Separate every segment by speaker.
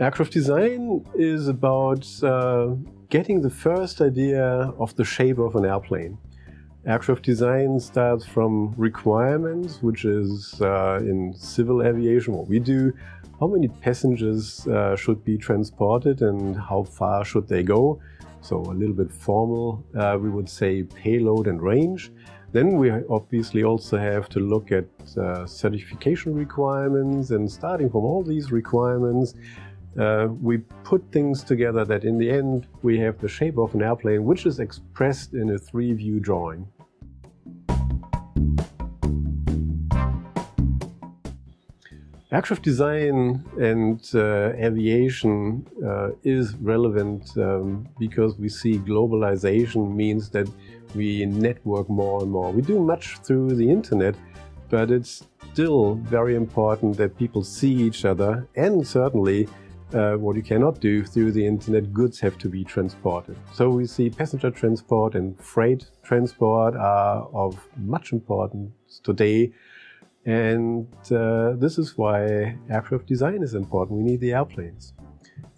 Speaker 1: Aircraft design is about uh, getting the first idea of the shape of an airplane. Aircraft design starts from requirements, which is uh, in civil aviation what we do. How many passengers uh, should be transported and how far should they go? So a little bit formal, uh, we would say payload and range. Then we obviously also have to look at uh, certification requirements and starting from all these requirements, uh, we put things together that in the end we have the shape of an airplane which is expressed in a three-view drawing. Aircraft design and uh, aviation uh, is relevant um, because we see globalization means that we network more and more. We do much through the internet, but it's still very important that people see each other and certainly uh, what you cannot do through the internet, goods have to be transported. So we see passenger transport and freight transport are of much importance today. And uh, this is why aircraft design is important. We need the airplanes.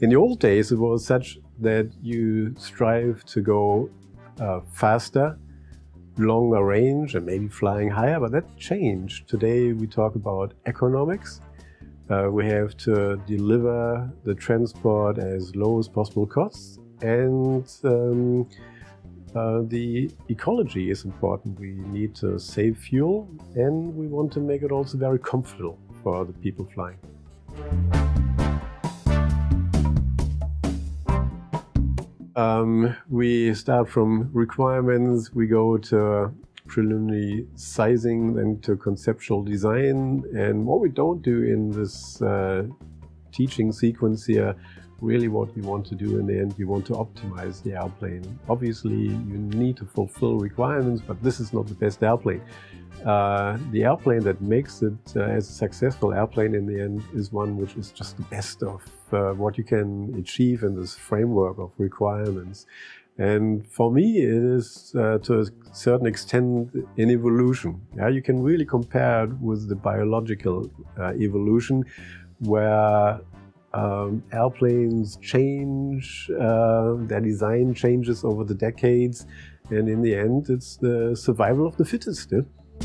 Speaker 1: In the old days, it was such that you strive to go uh, faster, longer range, and maybe flying higher, but that changed. Today, we talk about economics uh, we have to deliver the transport as low as possible costs and um, uh, the ecology is important. We need to save fuel and we want to make it also very comfortable for the people flying. Um, we start from requirements, we go to preliminary sizing then to conceptual design. And what we don't do in this uh, teaching sequence here, really what you want to do in the end, you want to optimize the airplane. Obviously, you need to fulfill requirements, but this is not the best airplane. Uh, the airplane that makes it uh, as a successful airplane in the end is one which is just the best of uh, what you can achieve in this framework of requirements. And for me, it is uh, to a certain extent an evolution. Yeah, you can really compare it with the biological uh, evolution, where um, airplanes change, uh, their design changes over the decades, and in the end, it's the survival of the fittest. Yeah?